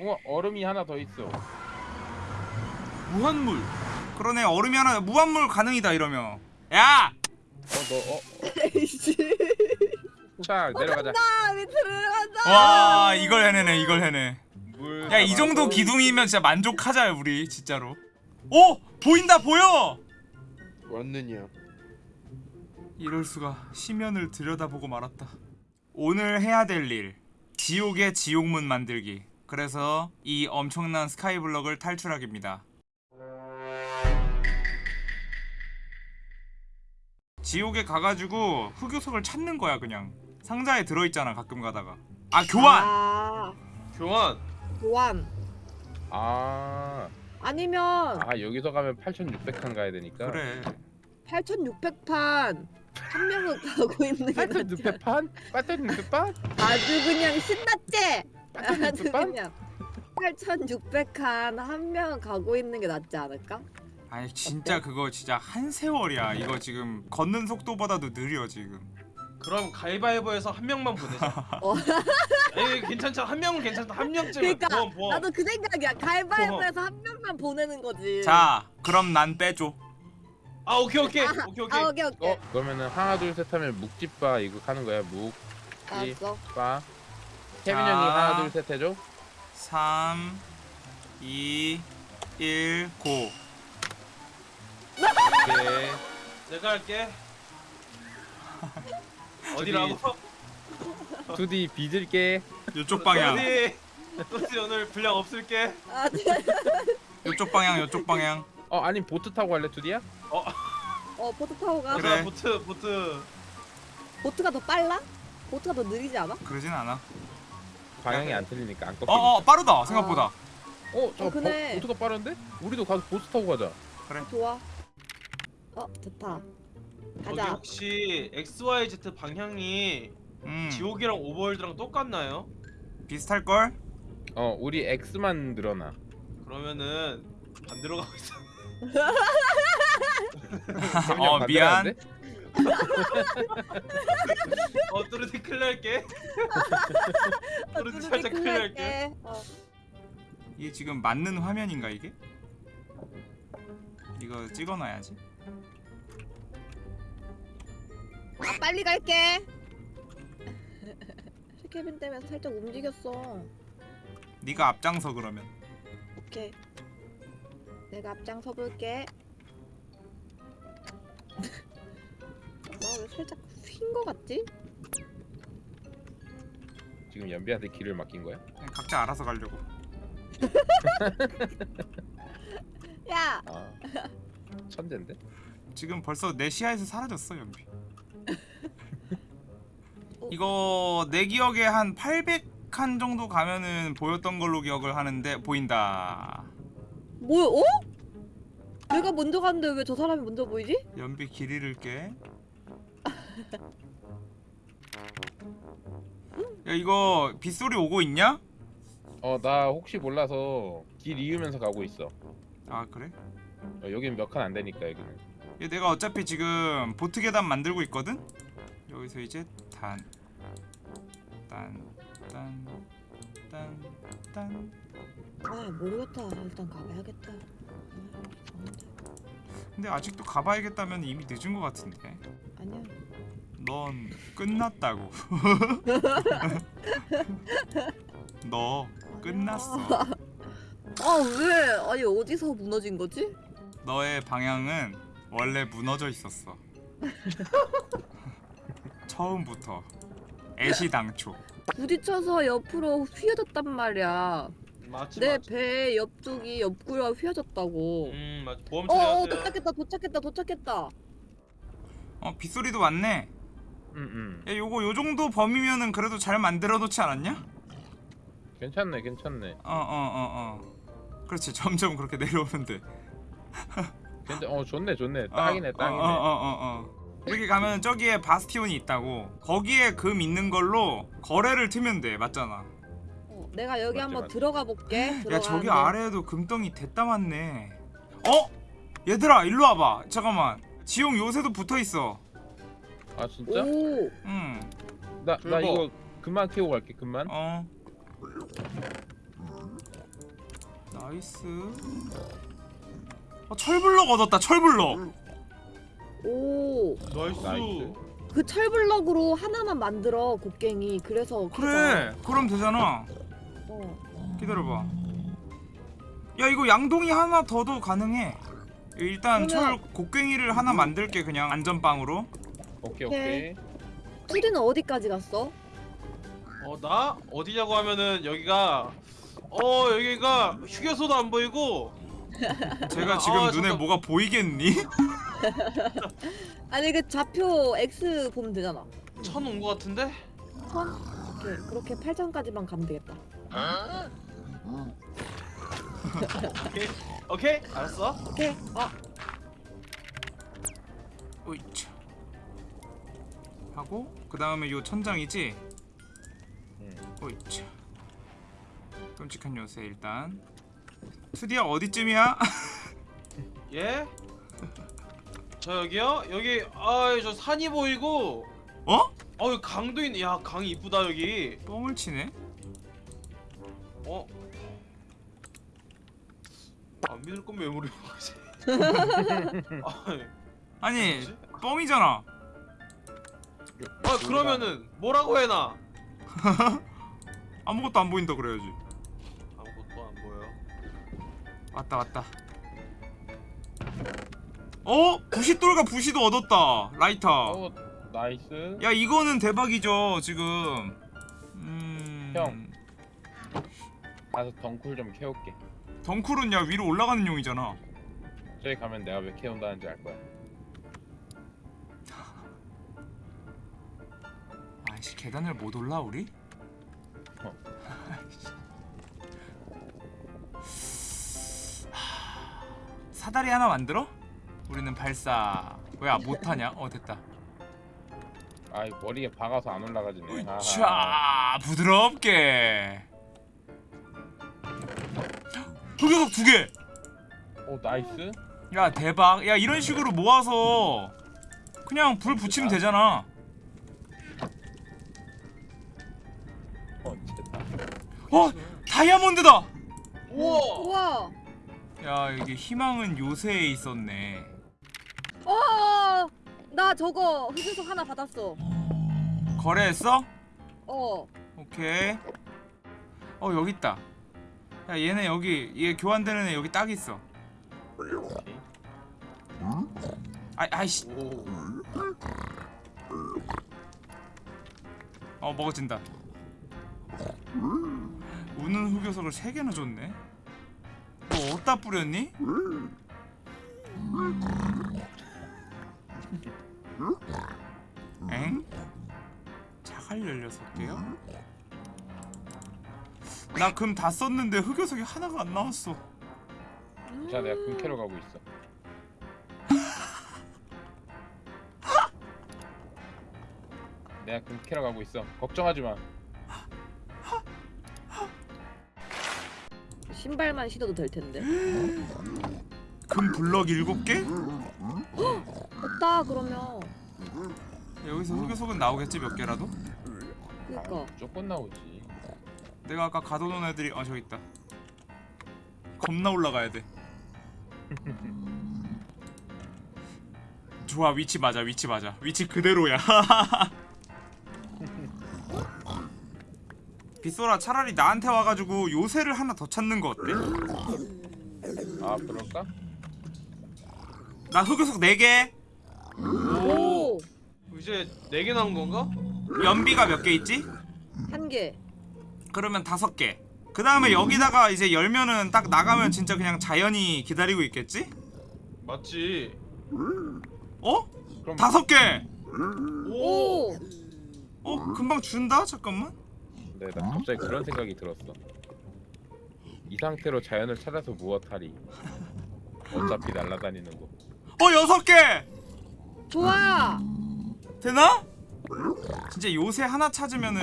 어 얼음이 하나 더 있어. 무한물. 그러네 얼음이 하나 무한물 가능이다 이러면. 야! 어너 어. 에이씨. 자 내려가자. 나 밑으로 내려간다. 와 이걸 해내네 이걸 해내. 물. 야이 정도. 기둥이면 진짜 만족하자 우리 진짜로. 오 보인다 보여. 왔느냐 이럴 수가 시면을 들여다보고 말았다. 오늘 해야 될 일. 지옥의 지옥문 만들기. 그래서 이 엄청난 스카이블럭을 탈출하기입니다. 지옥에 가가지고 흑요석을 찾는 거야 그냥. 상자에 들어있잖아 가끔 가다가. 아 교환. 아, 교환 교환. 아. 아니면 아 여기서 가면 8,600칸 가야 되니까. 그래. 8,600판 한 명은 가고 있는 게 낫지. 8,600판? 8,600판? 아주 그냥 신났지. 8,600판? 그냥 8,600칸 한 명은 가고 있는 게 낫지 않을까? 아니 진짜 그거 진짜 한 세월이야. 이거 지금 걷는 속도보다도 느려 지금. 그럼 가위바위보에서 한 명만 보내자 어. 에이 괜찮잖아 한 명은 괜찮다 한 명쯤 그러니까 보험 보험 나도 그 생각이야. 가위바위보에서 한 명만 보내는 거지. 자 그럼 난 빼줘. 아 오케이 오케이 오케이 오케이 아 오케이 오케이. 어 그러면은 하나 둘 셋 하면 묵집바 이거 하는 거야. 묵바. 태민 자. 형이 하나 둘 셋 해줘. 3 2 1 고. 오케이. 내가 할게 어디라고? 2D 빚을게. 요쪽 방향. 어디? 오늘 분량 없을게 아, 네. 요쪽 방향. 요쪽 방향. 어 아니 보트 타고 갈래 2D야? 어 보트 타고 가. 그래. 자 보트 보트 보트가 더 빨라? 보트가 더 느리지 않아? 그러진 않아. 방향이 안 틀리니까 안 꺾이니까. 어어 빠르다 생각보다. 어, 저 어, 그네. 보트가 빠른데? 우리도 가서 보트 타고 가자. 좋아. 어 좋다. 저기 가자. 혹시 XYZ 방향이 음 지옥이랑 오버월드랑 똑같나요? 비슷할 걸. 어, 우리 X만 늘어나. 그러면은 반대로 가고 있어 어, 반대로 미안. 하는데? 어 뚜루디 클리어 할게 어, 뚜루디 살짝 클리어 할게 클리어할게. 어. 이게 지금 맞는 화면인가 이게? 이거 찍어놔야지. 아 빨리 갈게. 쉐케빈 때문에 살짝 움직였어. 네가 앞장서 그러면. 오케이. 내가 앞장서 볼게. 나왜 살짝 휜 거 같지? 지금 연비한테 길을 맡긴 거야? 그냥 각자 알아서 가려고. 야, 아. 천재인데? 지금 벌써 내 시야에서 사라졌어 연비. 어. 이거 내 기억에 한 800칸 정도 가면은 보였던 걸로 기억을 하는데 보인다. 뭐야? 어? 내가 먼저 갔는데 왜 저 사람이 먼저 보이지? 연비 길 잃을게. 야 이거 빗소리 오고 있냐? 어, 나 혹시 몰라서 길 이으면서 가고 있어. 아 그래? 어, 여긴 몇 칸 안 되니까 여기는. 얘 내가 어차피 지금 보트 계단 만들고 있거든? 여기서 이제 단, 단, 단, 단, 단. 아 모르겠다. 일단 가봐야겠다. 아, 이상한데. 근데 아직도 가봐야겠다면 이미 늦은 것 같은데. 아니야. 넌 끝났다고. 너 끝났어. 아 왜? 아니 어디서 무너진 거지? 너의 방향은 원래 무너져 있었어. 처음부터 애시당초. 부딪혀서 옆으로 휘어졌단 말이야. 맞지 내 맞지 배 옆쪽이 옆구리가 휘어졌다고. 음 맞지 보험 어어 처리하세요 도착했다 도착했다 도착했다. 어 빗소리도 왔네. 응, 응. 야 요거 요 정도 범위면은 그래도 잘 만들어 놓지 않았냐? 괜찮네, 괜찮네. 어어어 어. 그렇지 점점 그렇게 내려오는데. 괜찮. 어, 좋네, 좋네. 딱이네, 딱이네. 어어어 어, 어, 어. 여기 가면 저기에 바스티온이 있다고. 거기에 금 있는 걸로 거래를 트면 돼. 맞잖아. 어, 내가 여기 맞지, 한번 맞지. 들어가 볼게. 야 저기. 아래에도 금덩이 됐다 많네. 어? 얘들아 일로 와봐. 잠깐만. 지용 요새도 붙어 있어. 아, 진짜? 오. 응. 나, 나. 이거 금만 키우고 갈게, 금만. 어. nice 어, 철블럭 얻었다 철블럭 오. nice. nice. 그 철블럭으로 하나만 만들어 곡괭이. 그래서 그래 그럼 되잖아 어. 기다려봐 야 이거 양동이 하나 더도 가능해 일단 철 그러면- 곡괭이를 하나 만들게 그냥 안전빵으로 오케이 오케이. 오케이. 투디는 어디까지 갔어? 어, 나 어디냐고 하면은 여기가 어, 여기가 휴게소도 안 보이고 제가 아, 지금 아, 눈에 잠깐. 뭐가 보이겠니? 아니 그 좌표 X 보면 되잖아. 천 온 거 같은데? 천? 오케이 그렇게 8천까지만 가면 되겠다. 오케이. 오케이. 알았어. 오케이. 어. 하고 그 다음에 요 천장이지? 응. 오이차 끔찍한 요새 일단 투디야 어디쯤이야? 예? 저 여기요? 여기 아저 산이 보이고 어? 어 여기 강도 있네. 야, 강이 이쁘다 여기. 뻥을 치네? 어? 안 믿을 거면 왜 물어보지? 아니, 아니 뭐지? 뻥이잖아 아 그러면은 뭐라고 해놔? 아무것도 안 보인다 그래야지 아무것도 안 보여. 왔다 왔다 어? 부시돌과 부시도 얻었다 라이터 어 nice. 야 이거는 대박이죠 지금 음... 형. 가서 덩쿨 좀 캐올게. 덩쿨은 야 위로 올라가는 용이잖아 저기 가면 내가 왜 캐온다는지 알 거야. 아이씨 계단을 못 올라 우리? 어. 하, 사다리 하나 만들어? 우리는 발사 왜 못하냐? 어 됐다 아이 머리에 박아서 안 올라가지네. 자 부드럽게 흑요석 두개 오 nice. 야 대박 야 이런 식으로 모아서 그냥 불 붙이면 되잖아 어 다이아몬드다 우와. 야 이게 희망은 요새에 있었네 어. 나 저거 흑유석 하나 받았어. 거래했어? 어. 오케이 어 여기 있다 야 얘네 여기 얘 교환되는 애 여기 딱 있어. 아, 아이씨 오. 어 먹어진다 우는 흑요석을 3개나 줬네 너 어디다 뿌렸니? 엥? 자갈 16개요? 나 금 다 썼는데 흑요석이 하나가 안 나왔어 자 내가 금 캐러 가고 있어. 내가 금 캐러 가고 있어. 걱정하지 마. 신발만 신어도 될 텐데. 금 블럭 7개? 없다 그러면. 여기서 흑요석은 나오겠지 몇 개라도? 그니까. 아, 무조건 나오지. 내가 아까 가둬놓은 애들이 아 저기 있다 겁나 올라가야 돼 좋아 위치 맞아 위치 맞아 위치 그대로야 빗소라 차라리 나한테 와가지고 요새를 하나 더 찾는 거 어때? 아 그럴까? 나 흑요석 4개 오. 이제 네개 나온 건가? 연비가 몇 개 있지? 한 개. 그러면 5개 그 다음에 여기다가 이제 열면은 딱 나가면 진짜 그냥 자연이 기다리고 있겠지? 맞지. 어? 그럼 다섯 개! 오. 오. 어? 금방 준다? 잠깐만 네, 나 갑자기 그런 생각이 들었어. 이 상태로 자연을 찾아서 무엇하리? 어차피 날아다니는 거. 어 여섯 개! 좋아. 되나? 진짜 요새 하나 찾으면은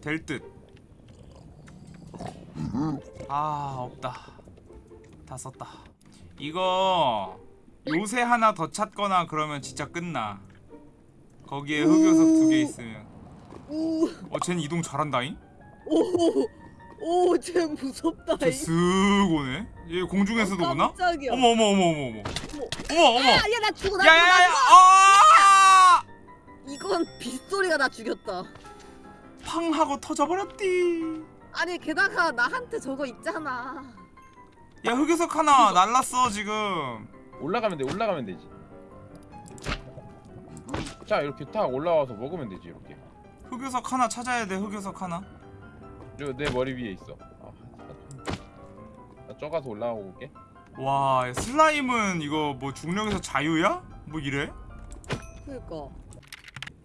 될 듯. 아 없다. 다 썼다. 이거 요새 하나 더 찾거나 그러면 진짜 끝나. 거기에 흑요석 두 개 있으면. 우. 어 쟤는 이동 잘한다잉? 오. 오 쟤 무섭다 이. 쟤쓱 오네 얘 공중에서도 오나? 깜짝이야 어머 어머 어머 어머 어머 어머 어머 야나 죽어 나 죽어 나 야야야야 죽어 아! 이건 빗소리가 나 죽였다 팡 하고 터져버렸디 아니 게다가 나한테 저거 있잖아 야 흑요석 하나 날랐어 지금 올라가면 돼 올라가면 되지 자 이렇게 탁 올라와서 먹으면 되지 이렇게 흑요석 하나 찾아야 돼 흑요석 하나 그리고 내 머리 위에 있어 아, 나 쪄가서 올라오고 올게 와 슬라임은 이거 뭐 중력에서 자유야? 뭐 이래? 그니까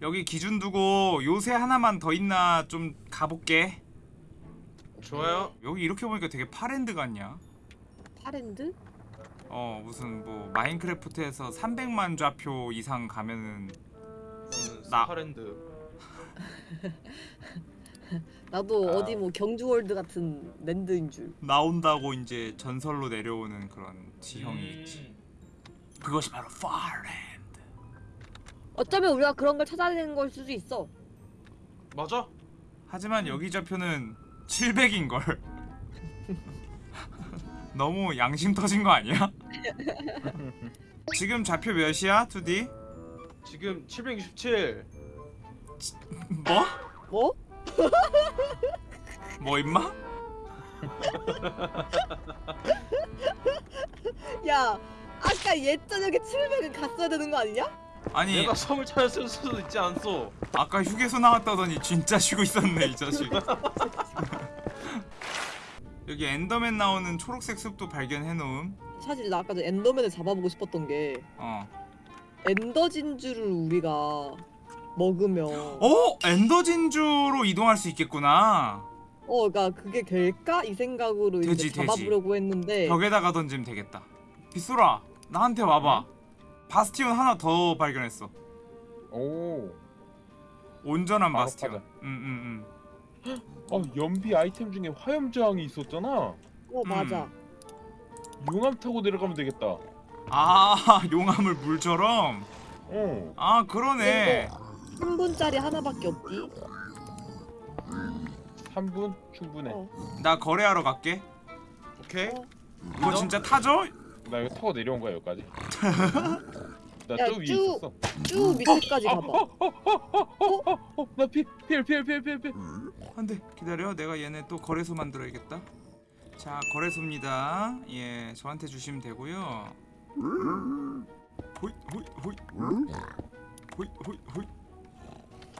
여기 기준 두고 요새 하나만 더 있나 좀 가볼게 좋아요. 여기 이렇게 보니까 되게 파랜드 같냐? 파랜드? 어 무슨 뭐 마인크래프트에서 300만 좌표 이상 가면은 나- 스파랜드. 나도 아. 어디 뭐 경주월드 같은 land인 줄 나온다고 이제 전설로 내려오는 그런 지형이 음. 있지 그것이 바로 Far Land 어쩌면 우리가 그런 걸 찾아내는 걸 수도 있어 맞아. 하지만 여기 좌표는 700인걸 너무 양심 터진 거 아니야? 지금 좌표 몇이야 2D? 지금 767. 뭐? 뭐? 뭐 임마? 야 아까 옛 저녁에 700은 갔어야 되는 거 아니냐? 아니 내가 섬을 찾았을 수도 있지 않소. 아까 휴게소 나왔다더니 진짜 쉬고 있었네 이 자식 여기 Enderman 나오는 초록색 숲도 발견해 놓음 사실 나 아까 전 Enderman을 잡아보고 싶었던 게 어. Ender 진주를 우리가 먹으면. 어, 어? Ender 진주로 이동할 수 있겠구나. 그러니까 그게 될까? 이 생각으로 되지, 이제 잡아보려고 했는데. 벽에다가 던지면 되겠다. 빗소라 나한테 와봐. bastion 하나 더 발견했어. 오. 온전한 bastion. 응응응 어, 연비 아이템 중에 화염 저항이 있었잖아. 어 맞아. 용암 타고 내려가면 되겠다. 아 용암을 물처럼? 어. 아 그러네 3분짜리 하나밖에 없디? 3분? 충분해. 어. 나 거래하러 갈게. 오케이. 어. 이거 믿어? 진짜 타죠? 나 이거 타고 내려온 거야 여기까지. 나 야, 저 위에 쭉. 있었어. 쭉 밑에까지 가봐 어나필필필필필필. 안돼. 기다려. 내가 얘네 또 거래소 만들어야겠다. 자 거래소입니다. 예 저한테 주시면 되고요. 호이 호이 호이 호이 호이 호이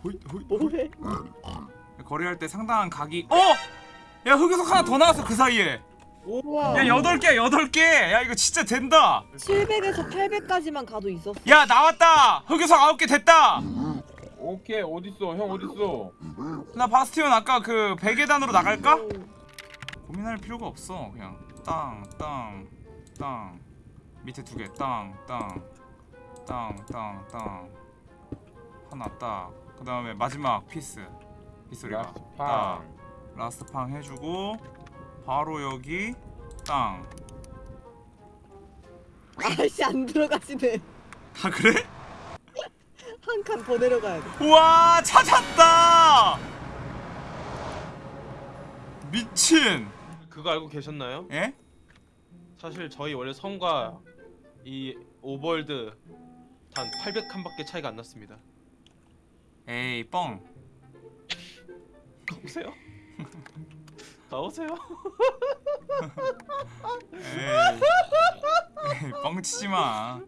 호이 뭐해? 거래할 때 상당한 각이. 어! 야 흑요석 하나 더 나왔어 그 사이에. 우와. 야 여덟 개야 여덟 개야 이거 진짜 된다. 700에서 800까지만 가도 있었어. 야 나왔다. 흑요석 아홉 개 됐다. 오케이 어딨어? 형 어딨어? 나 bastion 아까 그 베개단으로 나갈까? 오. 고민할 필요가 없어 그냥. 땅 땅 땅. 밑에 두 개. 땅 땅 땅 땅 땅. 하나 딱 그 다음에 마지막 piece. 빗소리가 last 땅팡 last 팡 해주고 바로 여기 땅. 아씨 안 들어가지네. 아 그래? 한 칸 더 내려가야 돼. 우와 찾았다! 미친! 그거 알고 계셨나요? 예? 사실 저희 원래 섬과 이 Overworld 단 800칸밖에 차이가 안 났습니다. 에이 뻥 가보세요. 가보세요. 에이, 에이 뻥치지 마.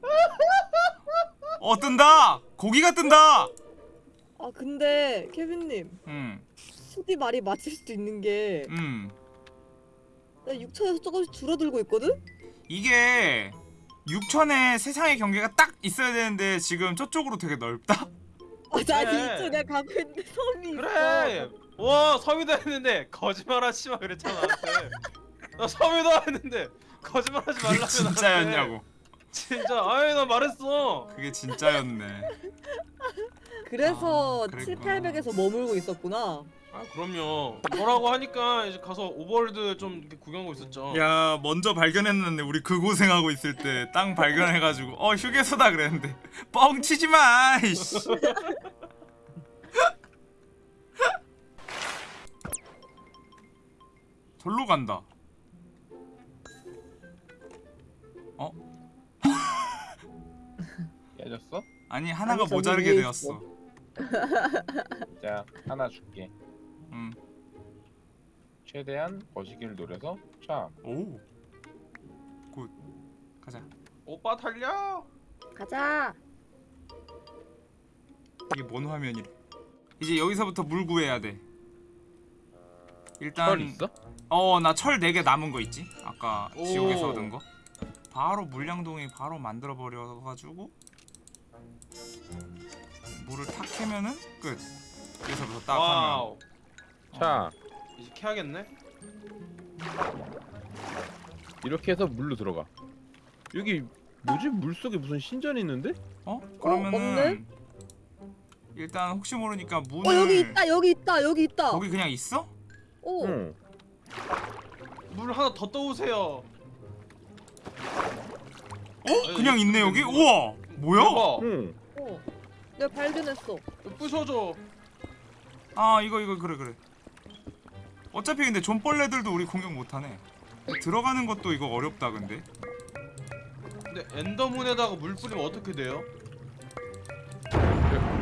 어 뜬다. 고기가 뜬다. 아 근데 케빈님 음, 수디 말이 맞을 수도 있는 게 음. 나 6천에서 조금씩 줄어들고 있거든? 이게 6천에 세상의 경계가 딱 있어야 되는데 지금 저쪽으로 되게 넓다. 아나 그래. 이쪽 내가 가고 있는데 섬이 그래. 와 섬이다 했는데 거짓말하지 마 그랬잖아 나한테. 나 섬이다 했는데 거짓말하지 말라고 진짜였냐고. 진짜 아이 나 말했어. 그게 진짜였네. 있어 그래서 아, 7, 그랬구나. 800에서 머물고 있었구나 아 그럼요. 뭐라고 하니까 이제 가서 Overworld 좀 이렇게 구경하고 있었죠. 야 먼저 발견했는데 우리 그 고생하고 있을 때 땅 발견해가지고 어 휴게소다 그랬는데 뻥치지 마. 이씨. 절로 간다. 깨졌어? 아니 하나가 아니, 모자르게 되었어. 자 하나 줄게. 음. 최대한 거시기를 노려서 참. 오. good. 가자. 오빠 달려. 가자. 이게 뭔 화면이래? 이제 여기서부터 물 구해야 돼. 일단 철 있어? 어 나 철 4개 남은 거 있지? 아까 오. 지옥에서 얻은 거. 바로 물량동이 바로 만들어 버려 가지고 물을 탁 캐면은 끝. 여기서부터 딱 하면. 자 이제 캐야겠네. 이렇게 해서 물로 들어가. 여기 뭐지? 물 속에 무슨 신전이 있는데? 어? 그러면은 없네? 일단 혹시 모르니까 문을 어 여기 있다 여기 있다 여기 있다. 거기 그냥 있어? 오. 응. 물 하나 더 떠오세요. 어? 그냥 있네 여기? 우와! 뭐야? 대박. 응. 어. 내가 발견했어. 부셔줘. 아 이거 이거 그래 그래 어차피 근데 존벌레들도 우리 공격 못하네 들어가는 것도 이거 어렵다 근데 근데 엔더문에다가 물 뿌리면 어떻게 돼요? 별-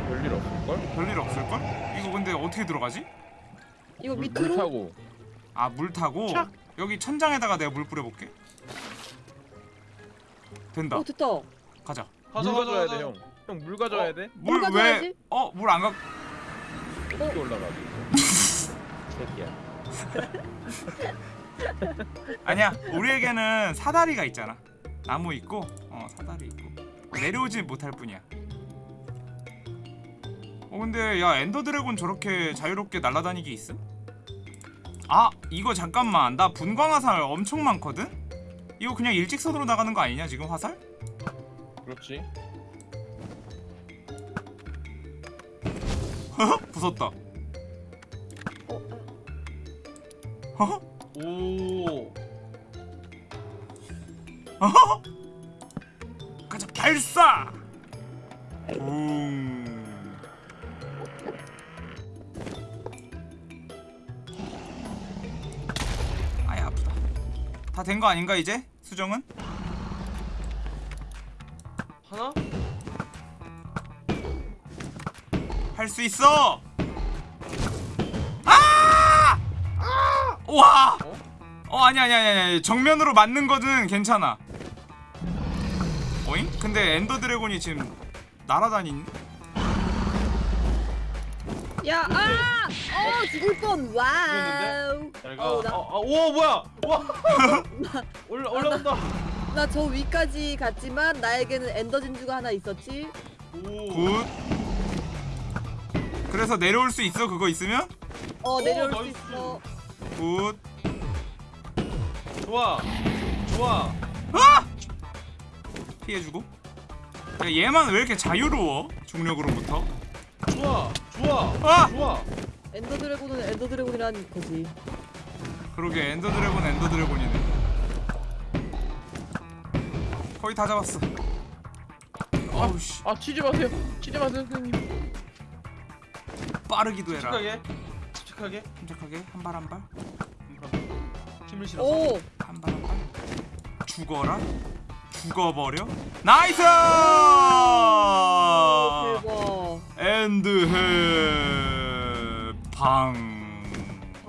별일 없을걸? 별일 없을걸? 이거 근데 어떻게 들어가지? 이거 물, 밑으로. 물 타고. 아 물 타고 착! 여기 천장에다가 내가 물 뿌려볼게 된다 어 됐다. 가자 가자 물 가져야. 돼 형. 형 물 가져야 돼. 물 왜? 가져야지. 어? 물 안 가... 어떻게 올라가지? 새끼야. 아니야 우리에게는 사다리가 있잖아 나무 있고 어 사다리 있고 내려오지 못할 뿐이야 어 근데 야 엔더 드래곤 저렇게 자유롭게 날아다니기 있음? 아 이거 잠깐만 나 분광 화살 엄청 많거든? 이거 그냥 일직선으로 나가는 거 아니냐 지금 화살? 그렇지. 부쉈다 허허? 오. 어허? 가자 발사! 붕 아이 아프다 다 된 거 아닌가 이제? 수정은? 하나? 할 수 있어! 와! 어? 어 아니 아니 아니 아니 정면으로 맞는 거는 괜찮아. 어잉? 근데 Ender Dragon이 지금 날아다니네. 야 아! 어 죽을 뻔. wow. 가. 어우, 나- 어, 어, 오 뭐야? 와. 올라 올라온다. 나 저 위까지 갔지만 나에게는 Ender 진주가 하나 있었지. 오. good. 그래서 내려올 수 있어 그거 있으면? 어 내려올 수 nice. 있어. good. 좋아. 좋아. 아! 피해주고. 야 얘만 왜 이렇게 자유로워? 중력으로부터. 좋아. 좋아. 아! 좋아. Ender Dragon은 Ender Dragon이란 거지. 그러게 Ender Dragon Ender Dragon이네. 거의 다 잡았어. 어우 씨 아 치지 마세요. 치지 마세요 선생님. 빠르기도 해라. 침착하게. 침착하게. 침착하게 한 발 한 발. 힘을 실어서. 오. 죽어라. 죽어버려. nice! 대박. End 해 방.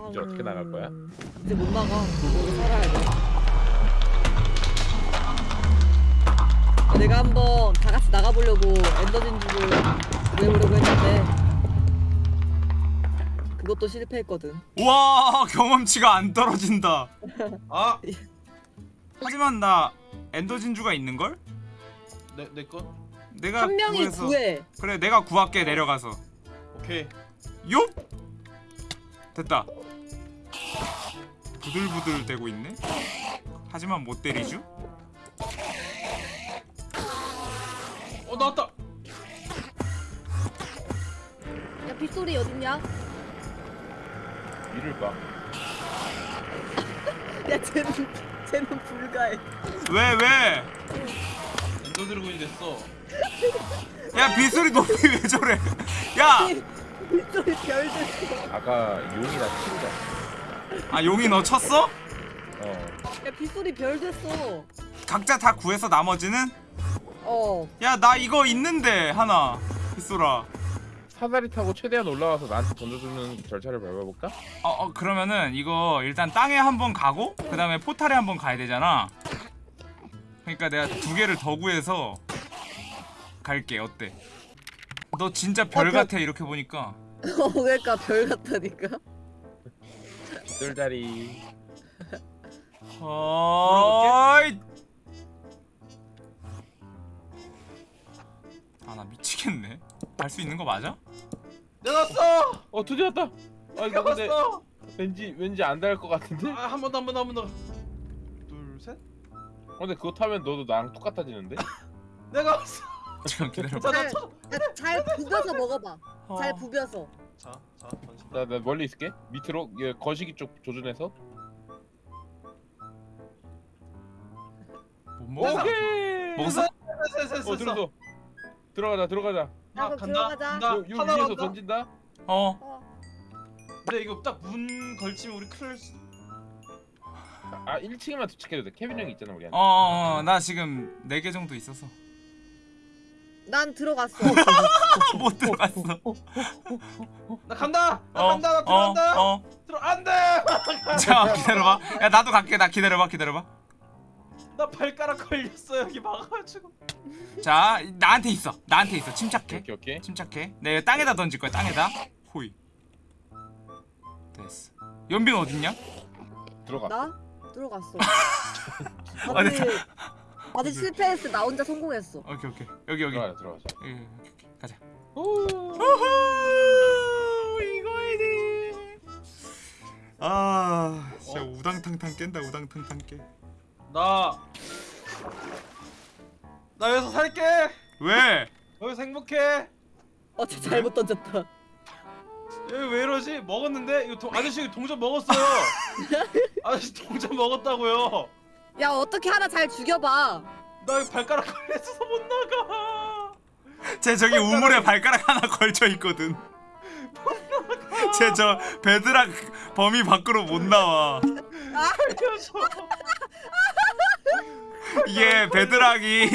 이제 어떻게 나갈 거야? 이제 못 나가. 여기 살아야 돼. 내가 한번 다 같이 나가보려고 엔더 진주를 구해보려고 했는데 그것도 실패했거든. 와 경험치가 안 떨어진다. 아. 하지만 나 엔더 진주가 있는 걸? 내 내 거. 내가 한 명이 구해서 구해. 그래 내가 구할게 내려가서. 오케이. 요? 됐다. 부들부들 대고 있네. 하지만 못 때리죠? 어 나왔다. 야 빗소리 어딨냐? 위를 봐. 야 쟤는 쟤는 불가해. 왜 왜? Ender Dragon이 됐어. 야 빗소리 높이 왜 저래? 야 빗소리 별 됐어. 아까 용이나 치우자. 아 용이 너 쳤어? 어. 야 빗소리 별 됐어. 각자 다 구해서 나머지는 어. 야 나 이거 있는데 하나 빗소라 사다리 타고 최대한 올라와서 나한테 던져주는 절차를 밟아볼까? 어, 어 그러면은 이거 일단 땅에 한번 가고 그 다음에 portal에 한번 가야 되잖아 그러니까 내가 두 개를 더 구해서 갈게 어때? 너 진짜 별 어, 별- 같아 이렇게 보니까 어 그러니까 별 같다니까. 뜰다리. 어이 아나 미치겠네 갈 수 있는 거 맞아? 내가 왔어. 어 드디어 왔다. 아 이거 근데 왔어. 왠지 왠지 안 닿을 것 같은데? 아, 한 번 더, 한 번 더, 한 번 더. 둘, 셋. 어, 근데 그거 타면 너도 나랑 똑같아지는데? 내가 왔어. 잠깐 기다려봐 자, 나 잘, 쳐. 야, 잘 부벼서 먹어봐. 잘 어. 부벼서. 자, 자, 던진다. 나, 나 멀리 있을게. 밑으로 얘 거시기 쪽 조준해서. 못 먹어 오케이. 먹었어? 어 셋. 들어서. 들어가자 들어가자. 야, 아, 그럼 간다. 들어가자. 간다. 요, 요 하나 위에서 간다. 던진다. 어 어. 근데 이거 딱 문 걸치면 우리 큰일 날 수. 아 1층에만 도착해도 돼. 케빈 형이 있잖아 우리한테. 어, 어, 어, 나 지금 4개 정도 있어서 난 들어갔어. 못 들어갔어 나 간다. 나 어, 간다. 나 들어간다. 어, 어. 들어 안 돼. 자 기다려봐 야 나도 갈게 나 기다려봐 기다려봐 나 발가락 걸렸어 여기 막아가지고. 자 나한테 있어 나한테 있어 침착해 오케이 오케이. 침착해 내가 땅에다 던질 거야 땅에다 호이 됐어 연빈 어딨냐? 들어가. 나 들어갔어. 아니, 다들 다들 실패했어. 나 혼자 성공했어. 오케이 오케이 여기 여기 들어가자 들어가자. 여기, 여기, 여기. 가자 오. 이거이지 아 진짜 우당탕탕 깬다 우당탕탕 깨 나. 나 여기서 살게. 왜? 여기서 행복해. 어, 저 잘못 던졌다. 여기 왜 이러지? 먹었는데 이거 도, 아저씨 이거 동전 먹었어요. 아저씨 동전 먹었다고요. 야 어떻게 하나 잘 죽여봐. 나 여기 발가락 걸려서 못 나가. 쟤 저기 우물에 발가락 하나 걸쳐 있거든. 쟤저 베드락 범위 밖으로 못 나와. 알려줘. 이게 베드락이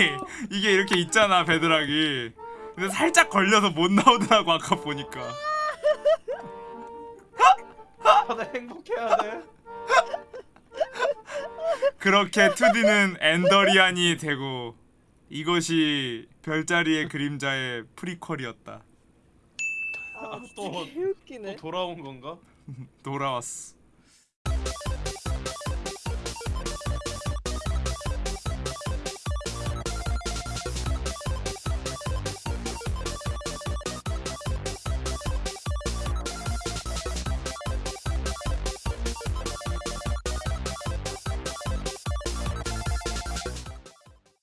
이게 이렇게 있잖아 베드락이. 근데 살짝 걸려서 못 나오더라고 아까 보니까. 다들 행복해야 돼. 그렇게 2D는 엔더리안이 되고 이것이 별자리의 그림자의 프리퀄이었다. 아, 또-. 또 돌아온 건가? 돌아왔어.